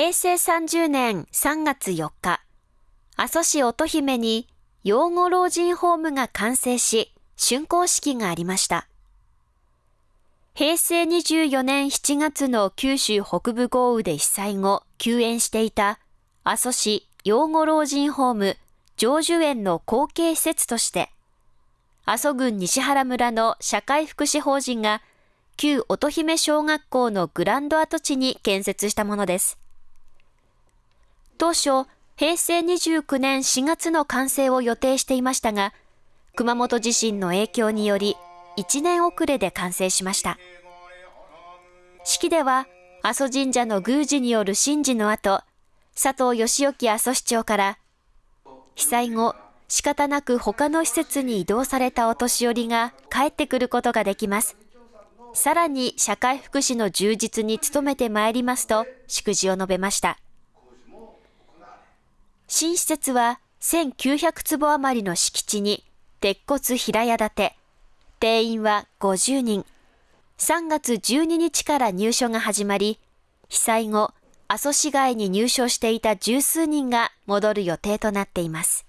平成30年3月4日、阿蘇市乙姫に養護老人ホームが完成し、竣工式がありました。平成24年7月の九州北部豪雨で被災後、休園していた阿蘇市養護老人ホーム成就園の後継施設として、阿蘇郡西原村の社会福祉法人が旧乙姫小学校のグランド跡地に建設したものです。当初、平成29年4月の完成を予定していましたが、熊本地震の影響により1年遅れで完成しました。式では、阿蘇神社の宮司による神事の後、佐藤義興阿蘇市長から、被災後、仕方なく他の施設に移動されたお年寄りが帰ってくることができます。さらに社会福祉の充実に努めてまいりますと祝辞を述べました。新施設は1900坪余りの敷地に鉄骨平屋建て、定員は50人。3月12日から入所が始まり、被災後、阿蘇市街に入所していた十数人が戻る予定となっています。